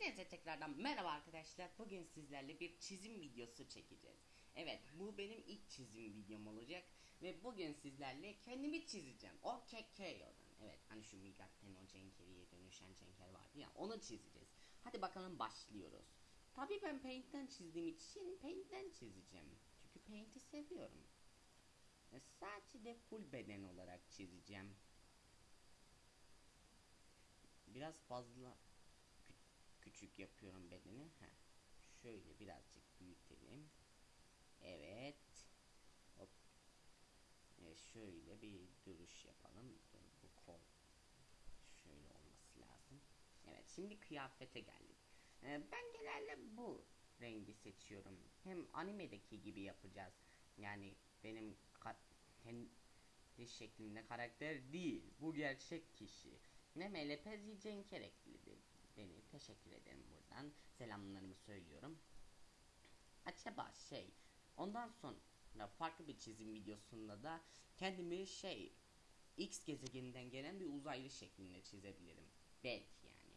Hepinize tekrardan merhaba arkadaşlar. Bugün sizlerle bir çizim videosu çekeceğiz. Evet bu benim ilk çizim videom olacak. Ve bugün sizlerle kendimi çizeceğim. O KKO'dan. Evet hani şu Migatten o Cenkeri'ye dönüşen Cenker vardı ya onu çizeceğiz. Hadi bakalım başlıyoruz. Tabii ben Paint'ten çizdiğim için Paint'ten çizeceğim. Çünkü Paint'i seviyorum. E, sadece de full beden olarak çizeceğim. Biraz fazla küçük yapıyorum bedeni. Heh. Şöyle birazcık büyütelim. Evet. Hop. E, şöyle bir duruş yapalım. Dur, Bu kol şöyle olması lazım. Evet şimdi kıyafete geldik. E, ben genelde bu rengi seçiyorum. Hem animedeki gibi yapacağız. Yani benim kendi şeklinde karakter değil. Bu gerçek kişi. Ne Melepezi Cenker ekledi beni. Teşekkür ederim buradan. Selamlarımı söylüyorum. Acaba şey ondan sonra farklı bir çizim videosunda da kendimi şey X gezegeninden gelen bir uzaylı şeklinde çizebilirim. Belki yani.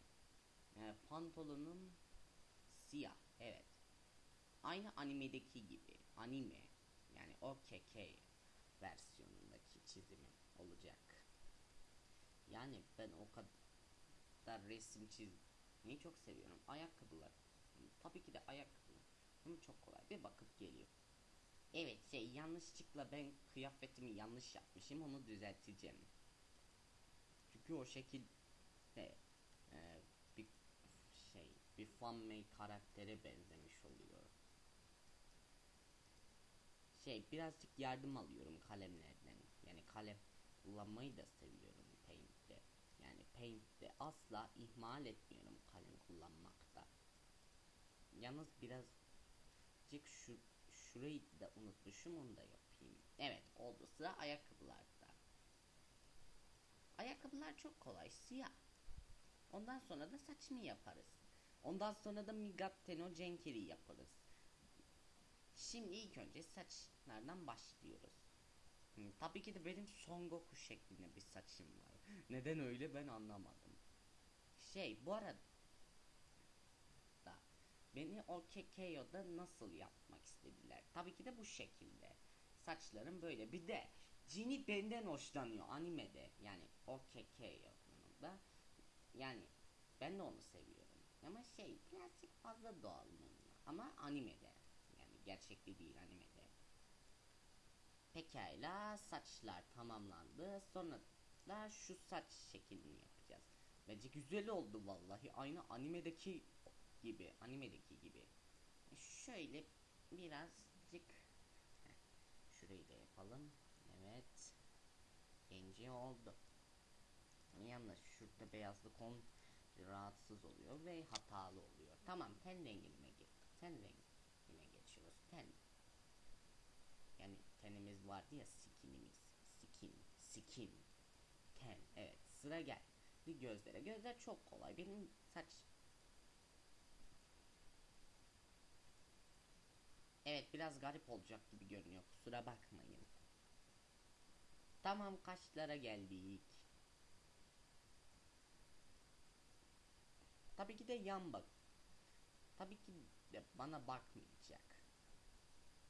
Ee, pantolonum siyah. Evet. Aynı animedeki gibi. Anime. Yani OKK versiyonundaki çizimim olacak. Yani ben o kadar resim çizmeyi çok seviyorum. Ayakkabılar. Tabii ki de ayakkabılar. Ama çok kolay. Bir bakıp geliyor. Evet şey yanlışlıkla ben kıyafetimi yanlış yapmışım. Onu düzelteceğim. Çünkü o şekilde e, bir şey bir fanmade karaktere benzemiş oluyor. Şey birazcık yardım alıyorum kalemlerden. Yani kalem kullanmayı da seviyorum Paint'te asla ihmal etmiyorum kalem kullanmakta. Yalnız birazcık şu şurayı da unutmuşum onu da yapayım. Evet oldu sıra ayakkabılarda. Ayakkabılar çok kolay siyah. Ondan sonra da saçını yaparız. Ondan sonra da Migatteno Cenkeri yaparız. Şimdi ilk önce saçlardan başlıyoruz. Hı, tabii ki de benim Son Goku şeklinde bir saçım var. Neden öyle ben anlamadım. Şey bu arada da beni o KKO'da nasıl yapmak istediler? Tabii ki de bu şekilde. Saçlarım böyle. Bir de Cini benden hoşlanıyor animede. Yani o KKO'da. Yani ben de onu seviyorum. Ama şey birazcık fazla doğal bununla. Ama animede. Yani gerçekte değil animede. Pekala saçlar tamamlandı. Sonra da şu saç şeklini yapacağız. Bence güzel oldu vallahi. Aynı animedeki gibi. Animedeki gibi. Şöyle birazcık şurayı da yapalım. Evet. Genci oldu. Yalnız şurada beyazlık on rahatsız oluyor ve hatalı oluyor. Tamam ten rengine git. Ten rengine geçiyoruz. Ten. Yani tenimiz vardı ya skinimiz. Skin. Skin. Ten. Evet sıra gel. Bir gözlere. Gözler çok kolay. Benim saç Evet biraz garip olacak gibi görünüyor. Kusura bakmayın. Tamam kaşlara geldik. Tabii ki de yan bak. Tabii ki de bana bakmayacak.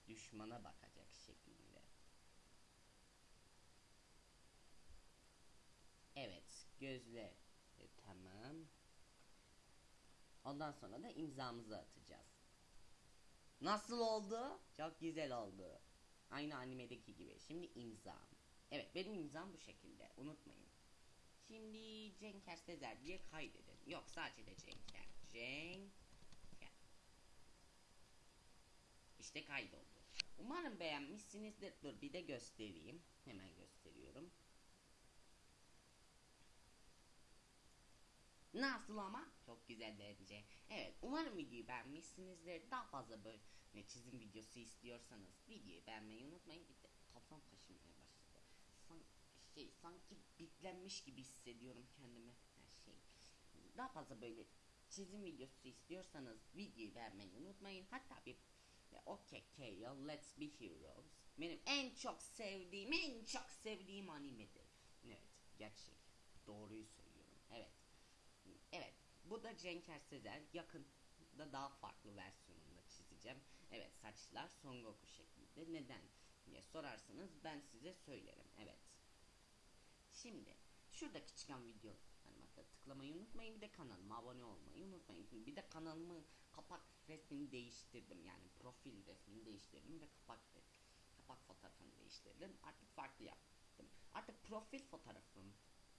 Düşmana bakacak şeklinde. Evet, gözle e, tamam. Ondan sonra da imzamızı atacağız. Nasıl oldu? Çok güzel oldu. Aynı animedeki gibi. Şimdi imzam. Evet benim imzam bu şekilde. Unutmayın. Şimdi Cenker Sezer diye kaydedin. Yok sadece de Cenker. Cenker. İşte kaydoldu. Umarım beğenmişsinizdir. Dur bir de göstereyim. Hemen gösteriyorum. Nasıl ama? Çok güzel bence. Evet umarım videoyu beğenmişsinizdir. Daha fazla böyle çizim videosu istiyorsanız videoyu beğenmeyi unutmayın. Bir de kafam kaşınmaya başladı. San şey sanki bitlenmiş gibi hissediyorum kendimi. Her şey. Daha fazla böyle çizim videosu istiyorsanız videoyu beğenmeyi unutmayın. Hatta bir Okay KO Let's Be Heroes benim en çok sevdiğim en çok sevdiğim animedir. Evet gerçek. Doğruyu söylüyorum. Evet. Bu da Cenker Sezer. Yakında daha farklı versiyonunda çizeceğim. Evet saçlar Son Goku şeklinde. Neden diye sorarsanız ben size söylerim. Evet. Şimdi şuradaki çıkan video hani bakın tıklamayı unutmayın bir de kanalıma abone olmayı unutmayın. Bir de kanalımın kapak resmini değiştirdim yani profil resmini değiştirdim ve kapak kapak fotoğrafını değiştirdim. Artık farklı yaptım. Artık profil fotoğrafım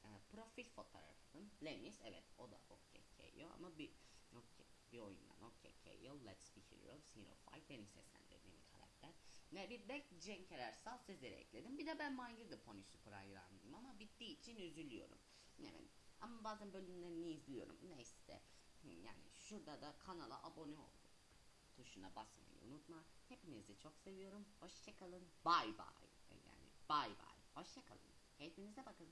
e, profil fotoğrafım Lemis evet o da OKK'yo ama bir okay, bir oyundan OKK'yo Let's Be Heroes Hero Fight benim seslendirdiğim karakter. Ne bir de Cenk Ersal Sezer'i ekledim. Bir de ben My Little Pony Super hayranıyım ama bittiği için üzülüyorum. Evet. Ama bazen bölümlerini izliyorum. Neyse. Yani şurada da kanala abone ol tuşuna basmayı unutma. Hepinizi çok seviyorum. Hoşçakalın. Bay bay. Yani bay bay. Hoşçakalın. Kendinize bakın.